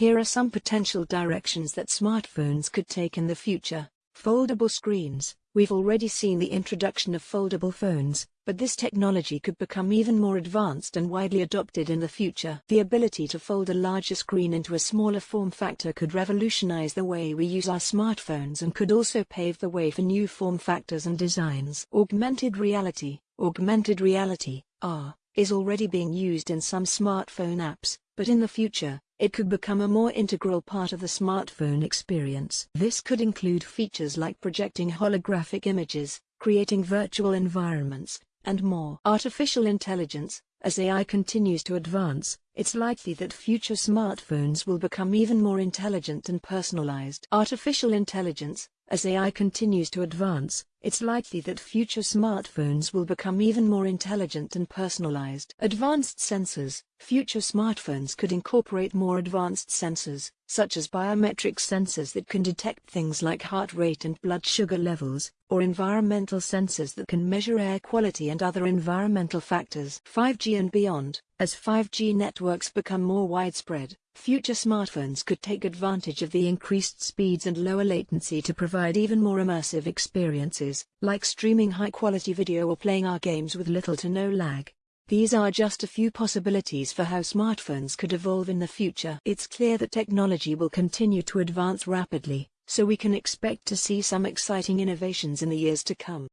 Here are some potential directions that smartphones could take in the future. Foldable screens. We've already seen the introduction of foldable phones, but this technology could become even more advanced and widely adopted in the future. The ability to fold a larger screen into a smaller form factor could revolutionize the way we use our smartphones and could also pave the way for new form factors and designs. Augmented reality. Augmented reality, AR, is already being used in some smartphone apps, but in the future, it could become a more integral part of the smartphone experience. This could include features like projecting holographic images, creating virtual environments, and more. Artificial intelligence, as AI continues to advance, it's likely that future smartphones will become even more intelligent and personalized. Artificial intelligence, as AI continues to advance, it's likely that future smartphones will become even more intelligent and personalized. Advanced sensors Future smartphones could incorporate more advanced sensors, such as biometric sensors that can detect things like heart rate and blood sugar levels, or environmental sensors that can measure air quality and other environmental factors. 5G and beyond As 5G networks become more widespread, future smartphones could take advantage of the increased speeds and lower latency to provide even more immersive experiences, like streaming high-quality video or playing AR games with little to no lag. These are just a few possibilities for how smartphones could evolve in the future. It's clear that technology will continue to advance rapidly, so we can expect to see some exciting innovations in the years to come.